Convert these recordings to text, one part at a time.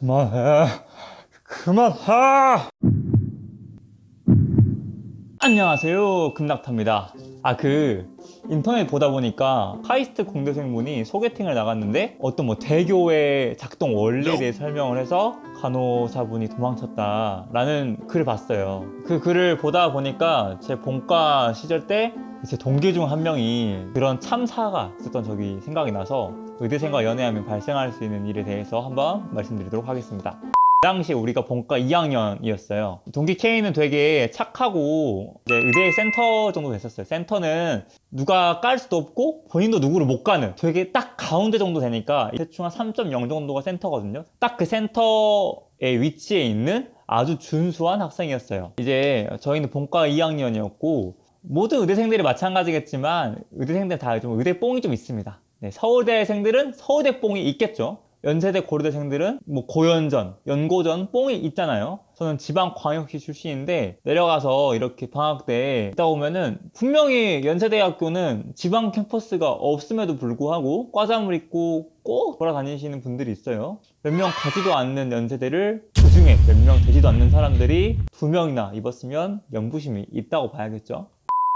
그만해. 그만해. 안녕하세요. 금낙타입니다. 아, 그, 인터넷 보다 보니까 카이스트 공대생분이 소개팅을 나갔는데 어떤 뭐 대교의 작동 원리에 대해 설명을 해서 간호사분이 도망쳤다라는 글을 봤어요. 그 글을 보다 보니까 제 본과 시절 때 제 동기 중 한 명이 그런 참사가 있었던 적이 생각이 나서 의대생과 연애하면 발생할 수 있는 일에 대해서 한번 말씀드리도록 하겠습니다. 그 당시 우리가 본과 2학년이었어요. 동기 K는 되게 착하고 이제 의대 센터 정도 됐었어요. 센터는 누가 깔 수도 없고 본인도 누구를 못 가는 되게 딱 가운데 정도 되니까 대충 한 3.0 정도가 센터거든요. 딱 그 센터의 위치에 있는 아주 준수한 학생이었어요. 이제 저희는 본과 2학년이었고 모든 의대생들이 마찬가지겠지만 의대생들 다 좀 의대 뽕이 좀 있습니다. 네, 서울대생들은 서울대 뽕이 있겠죠. 연세대 고려대생들은 뭐 고연전, 연고전 뽕이 있잖아요. 저는 지방광역시 출신인데 내려가서 이렇게 방학 때 있다 보면은 분명히 연세대학교는 지방 캠퍼스가 없음에도 불구하고 과잠을 입고 꼭 돌아다니시는 분들이 있어요. 몇 명 가지도 않는 연세대를 그 중에 몇 명 되지도 않는 사람들이 두 명이나 입었으면 연부심이 있다고 봐야겠죠.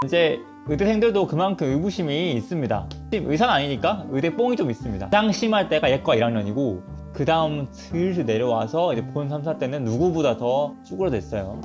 이제 의대생들도 그만큼 의구심이 있습니다. 의사는 아니니까 의대 뽕이 좀 있습니다. 가장 심할 때가 예과 1학년이고 그 다음 슬슬 내려와서 이제 본 3, 4 때는 누구보다 더 쭈그러졌어요.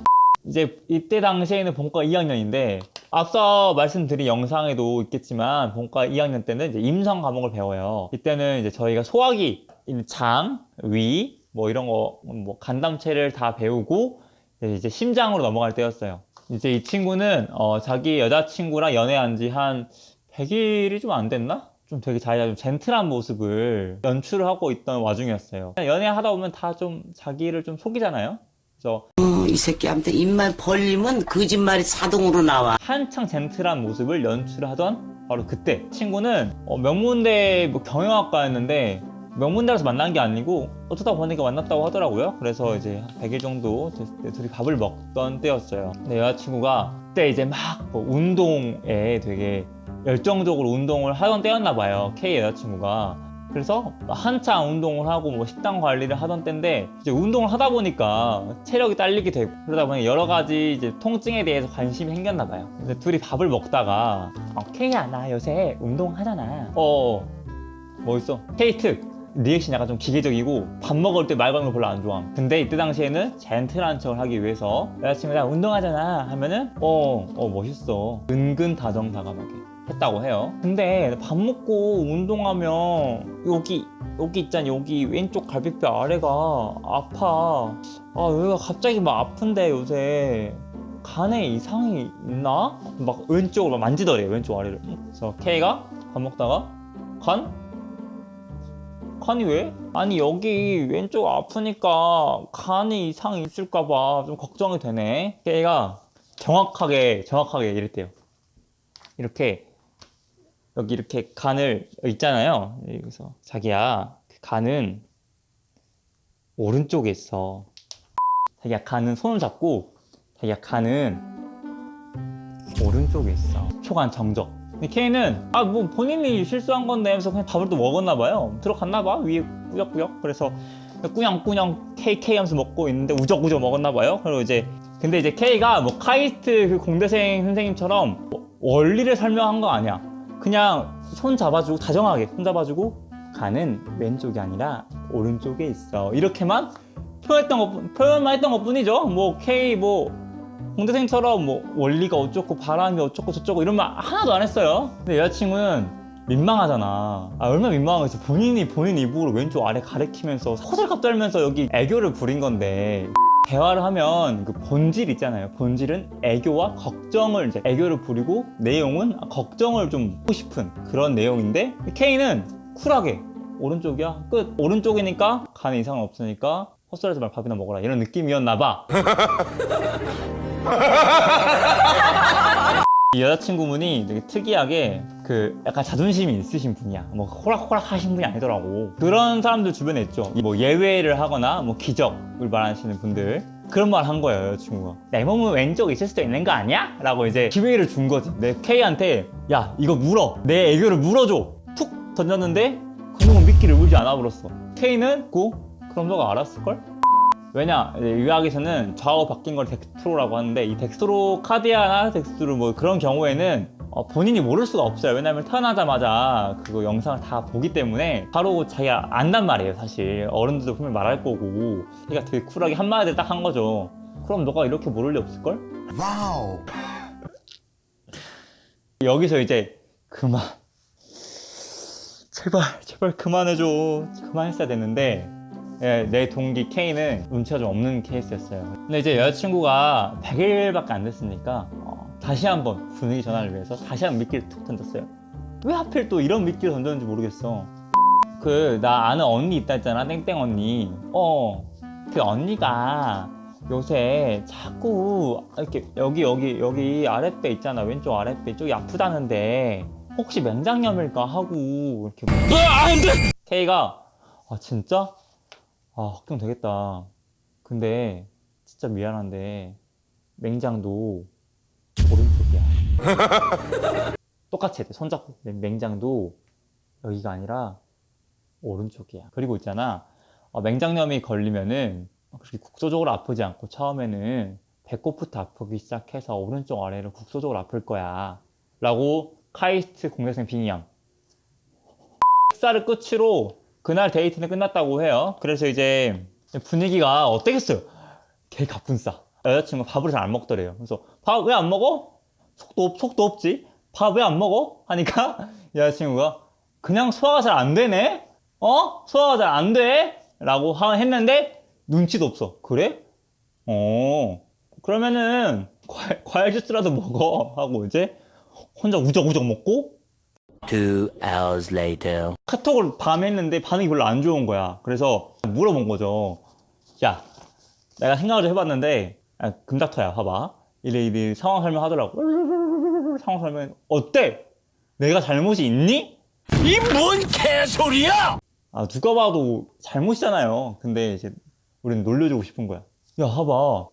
이제 이때 당시에는 본과 2학년인데 앞서 말씀드린 영상에도 있겠지만 본과 2학년 때는 이제 임상 과목을 배워요. 이때는 이제 저희가 소화기, 장, 위, 뭐 이런 거, 뭐 간담체를 다 배우고 이제 심장으로 넘어갈 때였어요. 이제 이 친구는 어, 자기 여자친구랑 연애한 지 한 100일이 좀 안 됐나? 좀 되게 자기가 좀 젠틀한 모습을 연출을 하고 있던 와중이었어요. 연애하다 보면 다 좀 자기를 좀 속이잖아요. 그래서 어, 이 새끼한테 입만 벌리면 거짓말이 자동으로 나와. 한창 젠틀한 모습을 연출하던 바로 그때 친구는 어, 명문대 뭐 경영학과였는데 명문대에서 만난 게 아니고 어쩌다 보니까 만났다고 하더라고요. 그래서 이제 한 100일 정도 됐을 때 둘이 밥을 먹던 때였어요. 근데 여자친구가 그때 이제 막 뭐 운동에 되게 열정적으로 운동을 하던 때였나 봐요. K 여자친구가. 그래서 한창 운동을 하고 뭐 식단 관리를 하던 때인데 이제 운동을 하다 보니까 체력이 딸리게 되고 그러다 보니 여러 가지 이제 통증에 대해서 관심이 생겼나 봐요. 근데 둘이 밥을 먹다가 어, K야 나 요새 운동하잖아. 어, 뭐 있어? K 특 리액션이 약간 좀 기계적이고 밥 먹을 때 말 거는 걸 별로 안 좋아함. 근데 이때 당시에는 젠틀한 척을 하기 위해서 여자친구가 운동하잖아. 하면은 어, 어 멋있어. 은근 다정다감하게 했다고 해요. 근데 밥 먹고 운동하면 여기 여기 있잖아. 여기 왼쪽 갈비뼈 아래가 아파. 아 여기가 갑자기 막 아픈데 요새. 간에 이상이 있나? 막 왼쪽을 막 만지더래 왼쪽 아래를. 그래서 K가 밥 먹다가 간? 간이 왜? 아니 여기 왼쪽 아프니까 간이 이상이 있을까봐 좀 걱정이 되네. 걔가 정확하게 정확하게 이랬대요. 이렇게 여기 이렇게 간을 있잖아요. 여기서 자기야 그 간은 오른쪽에 있어. 자기야 간은 손을 잡고 자기야 간은 오른쪽에 있어. 초간 정적 근데 K는 아뭐 본인이 실수한 건데 하면서 그냥 밥을 또 먹었나 봐요. 들어갔나 봐. 위에 꾸역꾸역. 그래서 꾸냥꾸냥 KK 하면서 먹고 있는데 우적우적 먹었나 봐요. 그리고 이제 근데 이제 K가 뭐 카이스트 그 공대생 선생님처럼 뭐 원리를 설명한 거 아니야. 그냥 손 잡아주고 다정하게 손 잡아주고 간은 왼쪽이 아니라 오른쪽에 있어. 이렇게만 표현했던 것 표현만 했던 것 뿐이죠. 뭐 K 뭐 공대생처럼 뭐 원리가 어쩌고 바람이 어쩌고 저쩌고 이런 말 하나도 안 했어요. 근데 여자친구는 민망하잖아. 아 얼마나 민망하겠어. 본인이 본인 입으로 왼쪽 아래 가리키면서 호들갑 떨면서 여기 애교를 부린 건데. 대화를 하면 그 본질 있잖아요. 본질은 애교와 걱정을 이제 애교를 부리고 내용은 걱정을 좀 하고 싶은 그런 내용인데 K는 쿨하게 오른쪽이야? 끝. 오른쪽이니까 간에 이상은 없으니까 헛소리하지 말고 밥이나 먹어라. 이런 느낌이었나 봐 이 여자친구분이 되게 특이하게 그 약간 자존심이 있으신 분이야. 뭐 호락호락 하신 분이 아니더라고. 그런 사람들 주변에 있죠. 뭐 예외를 하거나 뭐 기적을 말하시는 분들. 그런 말 한 거예요 여자친구가 내 몸은 왼쪽에 있을 수도 있는 거 아니야? 라고 이제 기회를 준 거지. 내 K한테 야 이거 물어. 내 애교를 물어줘. 툭 던졌는데 그 놈은 미끼를 물지 않아 버렸어. K는 고 그럼 너가 알았을걸? 왜냐 의학에서는 좌우 바뀐 걸 dextro라고 하는데 이 dextrocardia나 dextro 뭐 그런 경우에는 어, 본인이 모를 수가 없어요. 왜냐면 태어나자마자 그거 영상을 다 보기 때문에 바로 자기가 안단 말이에요 사실. 어른들도 분명 말할 거고. 자기가 되게 쿨하게 한마디를 딱한 거죠. 그럼 너가 이렇게 모를 리 없을걸? 와우. 여기서 이제 그만. 제발 제발 그만해줘. 그만했어야 됐는데 예, 내 동기 K는 눈치가 좀 없는 케이스였어요. 근데 이제 여자친구가 100일밖에 안 됐으니까 어, 다시 한번 분위기 전환을 위해서 다시 한번 미끼를 툭 던졌어요. 왜 하필 또 이런 미끼를 던졌는지 모르겠어. 그 나 아는 언니 있다 했잖아 땡땡 언니. 어 그 언니가 요새 자꾸 이렇게 여기 여기 여기 아랫배 있잖아 왼쪽 아랫배 쪽이 아프다는데 혹시 맹장염일까 하고 이렇게. 안돼! K가 아 진짜 아 걱정 되겠다. 근데 진짜 미안한데 맹장도 오른쪽이야. 똑같이 해야 돼. 손잡고. 맹장도 여기가 아니라 오른쪽이야. 그리고 있잖아. 어, 맹장염이 걸리면은 그렇게 국소적으로 아프지 않고 처음에는 배꼽부터 아프기 시작해서 오른쪽 아래로 국소적으로 아플 거야. 라고 카이스트 공대생 빙의양 식사를 끝으로 그날 데이트는 끝났다고 해요 그래서 이제 분위기가 어땠겠어요 개 가뿐싸 여자친구 밥을 잘 안 먹더래요 그래서 밥 왜 안 먹어? 속도, 없, 속도 없지 밥 왜 안 먹어? 하니까 여자친구가 그냥 소화가 잘 안 되네 어? 소화가 잘 안 돼? 라고 하- 했는데 눈치도 없어 그래? 어 그러면은 과일, 과일 주스라도 먹어 하고 이제 혼자 우적우적 먹고 Two hours later. 카톡을 밤에 했는데 반응이 별로 안 좋은 거야 그래서 물어본 거죠 야 내가 생각을 좀 해봤는데 아, 금닥터야 봐봐 이래 이래 상황 설명하더라고 상황 설명 어때? 내가 잘못이 있니? 이 뭔 개소리야! 아 누가 봐도 잘못이잖아요 근데 이제 우리는 놀려주고 싶은 거야 야 봐봐 어?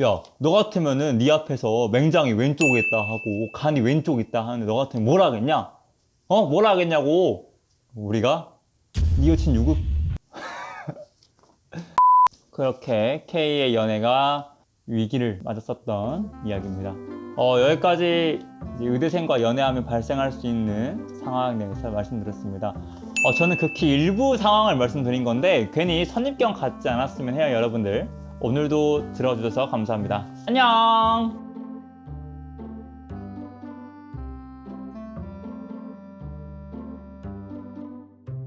야 너 같으면은 네 앞에서 맹장이 왼쪽에 있다 하고 간이 왼쪽에 있다 하는데 너 같으면 뭘 하겠냐? 어? 뭘 하겠냐고? 우리가? 네 여친 유급. 그렇게 K의 연애가 위기를 맞았었던 이야기입니다. 어, 여기까지 의대생과 연애하면 발생할 수 있는 상황에 대해서 말씀드렸습니다. 어, 저는 극히 일부 상황을 말씀드린 건데 괜히 선입견 갖지 않았으면 해요 여러분들. 오늘도 들어주셔서 감사합니다. 안녕